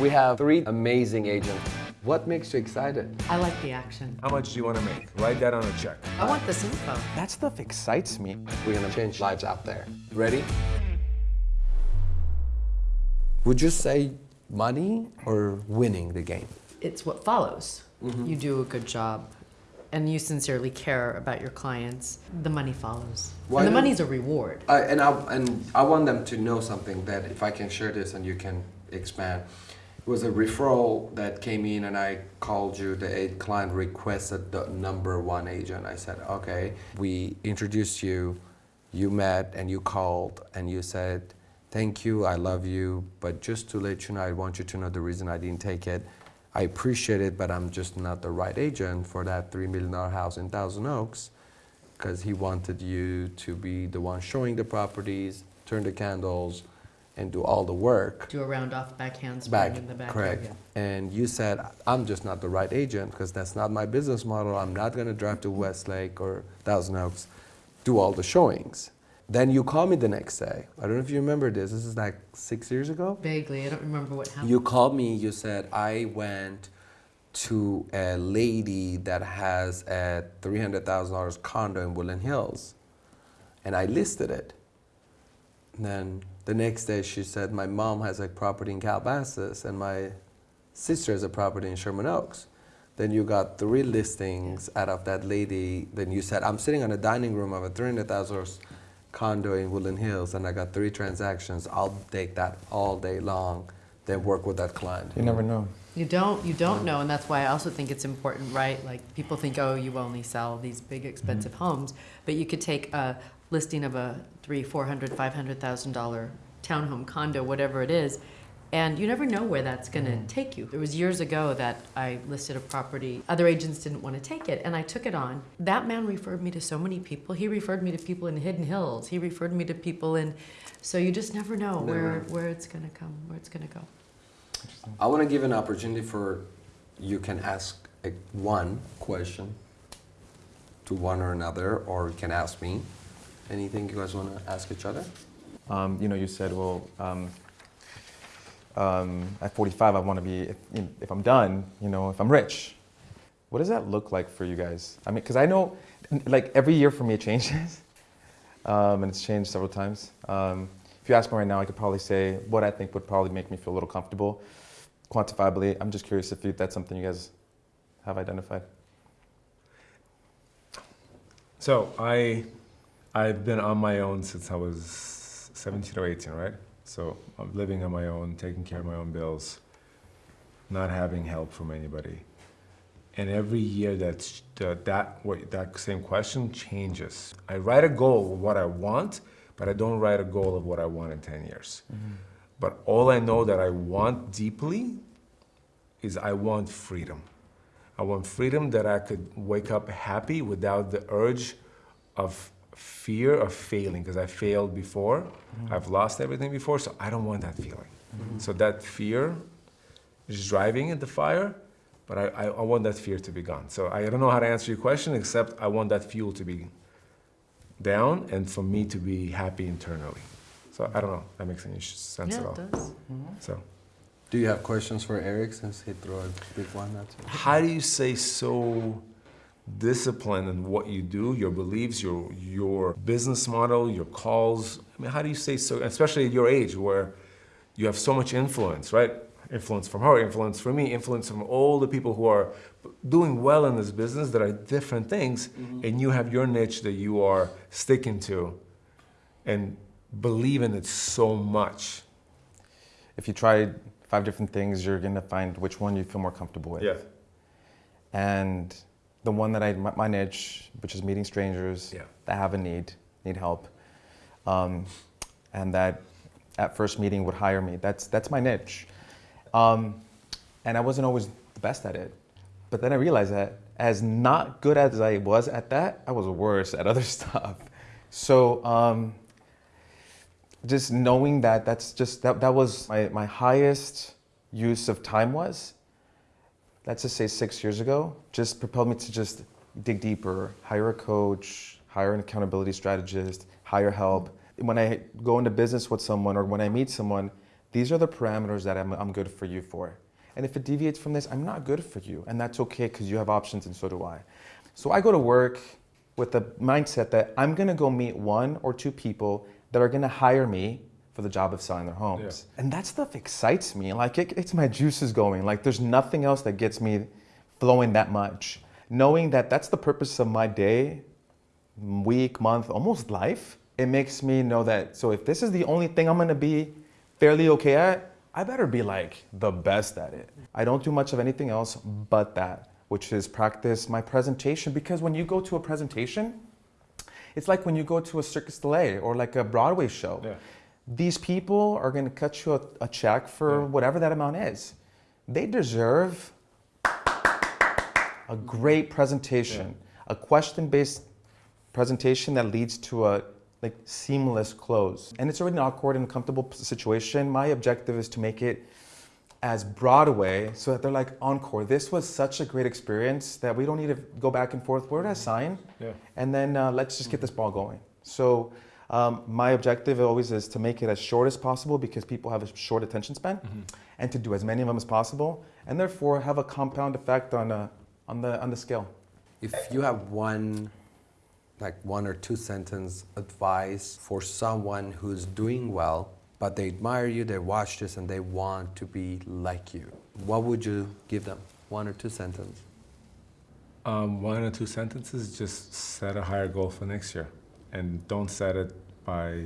We have three amazing agents. What makes you excited? I like the action. How much do you want to make? Write that on a check. I want this info. That stuff excites me. We're gonna change lives out there. Ready? Would you say money or winning the game? It's what follows. Mm-hmm. You do a good job and you sincerely care about your clients, the money follows. Why and the don't- money's a reward. I, and I and I want them to know something that if I can share this and you can expand. It was a referral that came in and I called you. The client requested the number one agent. I said, okay. We introduced you. You met and you called and you said, thank you, I love you, but just to let you know, I want you to know the reason I didn't take it. I appreciate it, but I'm just not the right agent for that $3 million house in Thousand Oaks because he wanted you to be the one showing the properties, turn the candles, and do all the work. Do a round off backhand Back, in the back. correct. And you said, I'm just not the right agent because that's not my business model. I'm not going to drive to Westlake or Thousand Oaks, do all the showings. Then you call me the next day. I don't know if you remember this. This is like six years ago. Vaguely, I don't remember what happened. You called me, you said, I went to a lady that has a $300,000 condo in Woodland Hills and I listed it. And then the next day she said, my mom has a property in Calabasas and my sister has a property in Sherman Oaks. Then you got three listings out of that lady. Then you said, I'm sitting on a dining room of a $300,000 condo in Woodland Hills and I got three transactions. I'll take that all day long, then work with that client. You never know. You don't, you don't know, and that's why I also think it's important, right? Like people think, oh, you only sell these big expensive Mm-hmm. homes, but you could take a listing of a three, four hundred, five hundred thousand dollar townhome condo, whatever it is, and you never know where that's going to Mm-hmm. take you. It was years ago that I listed a property. Other agents didn't want to take it, and I took it on. That man referred me to so many people. He referred me to people in Hidden Hills. He referred me to people in. So you just never know where where it's going to come, where it's going to go. I want to give an opportunity for you can ask a, one question to one or another, or you can ask me. Anything you guys want to ask each other? Um, you know, you said, well, um, um, at 45, I want to be, if, you know, if I'm done, you know, if I'm rich. What does that look like for you guys? I mean, because I know, like, every year for me it changes. Um, and it's changed several times. Um, if you ask me right now, I could probably say what I think would probably make me feel a little comfortable. Quantifiably, I'm just curious if you, that's something you guys have identified. So I, I've been on my own since I was 17 or 18, right? So I'm living on my own, taking care of my own bills, not having help from anybody. And every year that's that that what that same question changes. I write a goal of what I want, but I don't write a goal of what I want in 10 years. Mm-hmm. But all I know that I want deeply is I want freedom. I want freedom that I could wake up happy without the urge of fear of failing because I failed before. I've lost everything before, so I don't want that feeling. So that fear is driving at the fire, but I, I, I want that fear to be gone. So I don't know how to answer your question except I want that fuel to be down and for me to be happy internally. So I don't know. That makes any sense yeah, at all. it does. So. Do you have questions for Eric since he threw a big one at you? how do you say so disciplined in what you do, your beliefs, your your business model, your calls? I mean, how do you stay so, especially at your age where you have so much influence, right? Influence from her, influence from me, influence from all the people who are doing well in this business that are different things, mm-hmm. and you have your niche that you are sticking to and believe in it so much. If you try five different things, you're going to find which one you feel more comfortable with. Yeah. And the one that I, my, my niche, which is meeting strangers Yeah. that have a need, need help, um, and that at first meeting would hire me. That's, that's my niche. Um, and I wasn't always the best at it. But then I realized that as not good as I was at that, I was worse at other stuff. So um, just knowing that that's just, that, that was my, my highest use of time was, let's just say six years ago, just propelled me to just dig deeper, hire a coach, hire an accountability strategist, hire help. When I go into business with someone or when I meet someone, these are the parameters that I'm, I'm good for you for. And if it deviates from this, I'm not good for you. And that's okay because you have options and so do I. So I go to work with the mindset that I'm going to go meet one or two people that are going to hire me for the job of selling their homes. And that stuff excites me. Like it, it's my juices going. Like there's nothing else that gets me flowing that much. Knowing that that's the purpose of my day, week, month, almost life, it makes me know that so if this is the only thing I'm going to be fairly okay at, I better be like the best at it. I don't do much of anything else but that, which is practice my presentation because when you go to a presentation, it's like when you go to a Cirque du Soleil or like a Broadway show. Yeah. These people are going to cut you a, a check for Yeah. whatever that amount is. They deserve a great presentation, a question-based presentation that leads to a like seamless close. And it's already an awkward and uncomfortable situation. My objective is to make it as Broadway so that they're like encore. This was such a great experience that we don't need to go back and forth. Where did I sign? Yeah. And then uh, let's just get this ball going. So um, my objective always is to make it as short as possible because people have a short attention span, and to do as many of them as possible, and therefore have a compound effect on uh, on the on the scale. If you have one, like one or two sentence advice for someone who's doing well, but they admire you, they watch this, and they want to be like you, what would you give them? One or two sentence. Um, one or two sentences, just set a higher goal for next year. And don't set it by,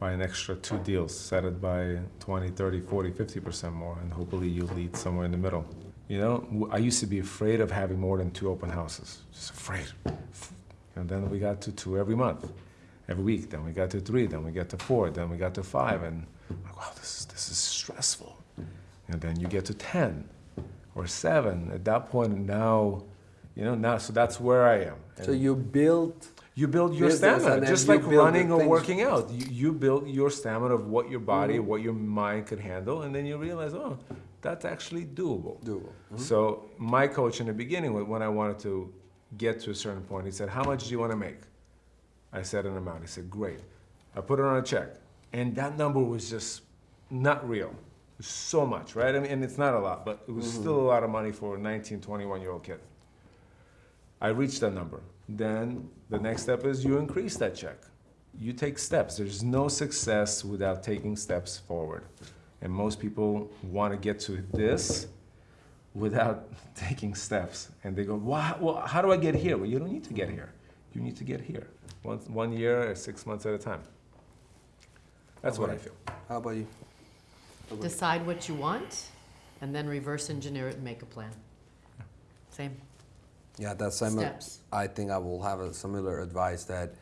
by an extra two deals. Set it by 20, 30, 40, 50% more, and hopefully you'll lead somewhere in the middle. You know, I used to be afraid of having more than two open houses, just afraid. And then we got to two every month, every week. Then we got to three, then we got to four, then we got to five. And like, wow, this is, this is stressful. And then you get to 10 or seven. At that point, now, you know, now, so that's where I am. So you build you build your business stamina, just like running or working out. You, you build your stamina of what your body, what your mind could handle, and then you realize, oh, that's actually doable. doable. So my coach in the beginning, when I wanted to get to a certain point, he said, "How much do you want to make?" I said an amount. He said, "Great." I put it on a check, and that number was just not real. So much, right? I mean, and it's not a lot, but it was still a lot of money for a 19, 21 year old kid. I reached that number. Then the next step is you increase that check. You take steps. There's no success without taking steps forward. And most people want to get to this without taking steps. And they go, well, well, how do I get here? Well, you don't need to get here. You need to get here. One, one year or six months at a time. That's what I feel. How about you? Decide what you want, and then reverse engineer it and make a plan. Same Yeah, that's same. steps. I think I will have a similar advice that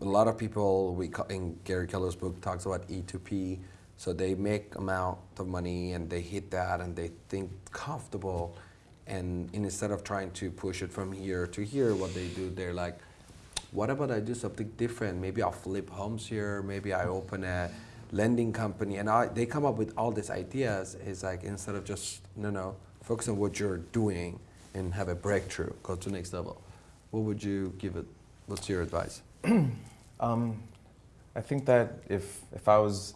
a lot of people we in Gary Keller's book talks about E2P. So they make amount of money and they hit that and they think comfortable, and instead of trying to push it from here to here, what they do they're like, what about I do something different? Maybe I'll flip homes here. Maybe I open a lending company, and I, they come up with all these ideas. Is like instead of just no no focus on what you're doing and have a breakthrough, go to the next level. What would you give it? What's your advice? Um, I think that if if I was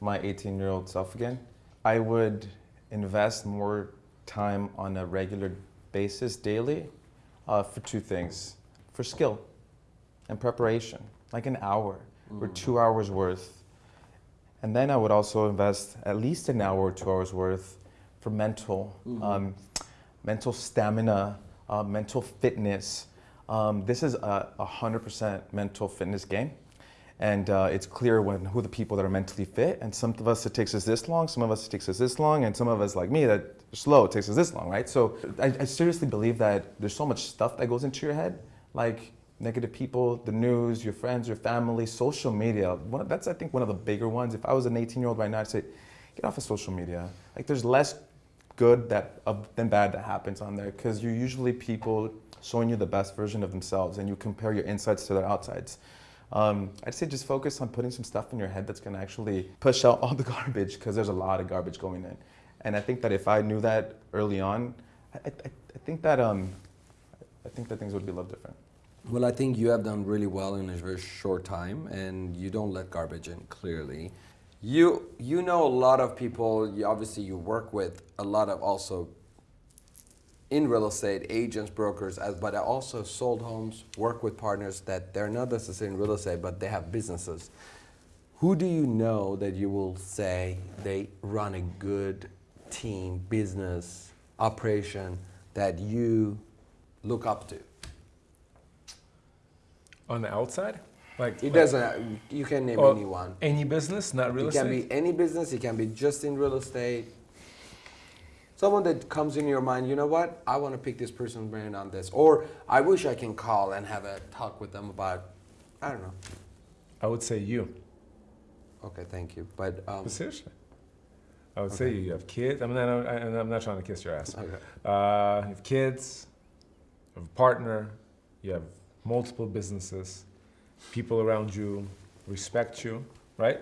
my 18 year old self again, I would invest more time on a regular basis daily uh, for two things: for skill and preparation, like an hour or two hours worth. And then I would also invest at least an hour or two hours worth for mental, um, mental stamina, uh, mental fitness. Um, this is a, a 100% mental fitness game. And uh, it's clear when who the people that are mentally fit. And some of us it takes us this long, some of us it takes us this long, and some of us like me that slow it takes us this long, right? So I, I seriously believe that there's so much stuff that goes into your head, like negative people, the news, your friends, your family, social media. That's I think one of the bigger ones. If I was an 18 year old right now, I'd say, get off of social media. Like there's less good that uh, than bad that happens on there because you're usually people showing you the best version of themselves, and you compare your insides to their outsides. Um, I'd say just focus on putting some stuff in your head that's going to actually push out all the garbage because there's a lot of garbage going in. And I think that if I knew that early on, I, I, I think that um, I think that things would be a little different. Well, I think you have done really well in a very short time, and you don't let garbage in clearly. You you know a lot of people. You, obviously, you work with a lot of also in real estate agents, brokers, as but I also sold homes. Work with partners that they're not necessarily in real estate, but they have businesses. Who do you know that you will say they run a good team, business, operation that you look up to? On the outside, like It doesn't. You can name anyone. any business, not real it estate. can be any business. It can be just in real estate. Someone that comes in your mind, you know what? I want to pick this person's brain on this, or I wish I can call and have a talk with them about. I don't know. I would say you. Okay, thank you, but um, But seriously, I would say you. You have kids. I mean, I, I, I'm not trying to kiss your ass. okay. Uh, you have kids, you have a partner, you have multiple businesses, people around you respect you, right?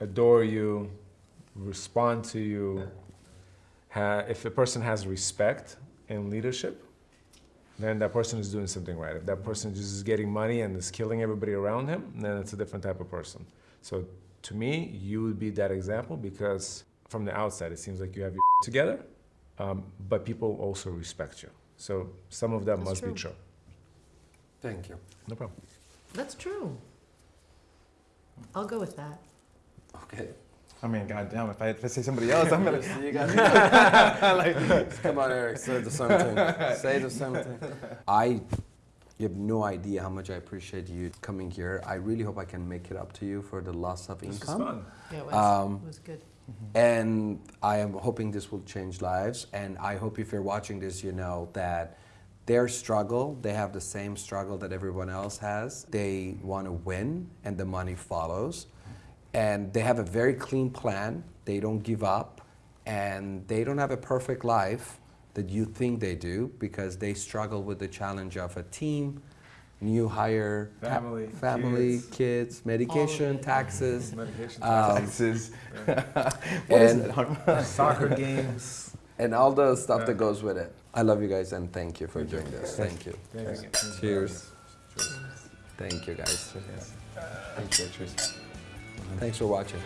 Adore you, respond to you. If a person has respect and leadership, then that person is doing something right. If that person just is getting money and is killing everybody around him, then it's a different type of person. So to me, you would be that example because from the outside, it seems like you have your together, um, but people also respect you. So some of that That's must true. be true. Thank you. No problem. That's true. I'll go with that. Okay. I mean, goddamn, if I, if I say somebody else, I'm gonna. See, you got Come on, Eric. Say the same thing. Say the same thing. I, you have no idea how much I appreciate you coming here. I really hope I can make it up to you for the loss of This was income. fun. Yeah, it was, Um, it was good. And I am hoping this will change lives. And I hope if you're watching this, you know that their struggle, they have the same struggle that everyone else has. They want to win, and the money follows. And they have a very clean plan. They don't give up. And they don't have a perfect life that you think they do because they struggle with the challenge of a team, new hire, ta- Family, family, kids. kids, medication, taxes. Medication, Um, Taxes. Yeah. What is and- it? Soccer games. And all the stuff Yeah. that goes with it. I love you guys and thank you for doing this. Thank you. Thank you. Cheers. Thank you guys. Thank you, Tracy. Thanks for watching.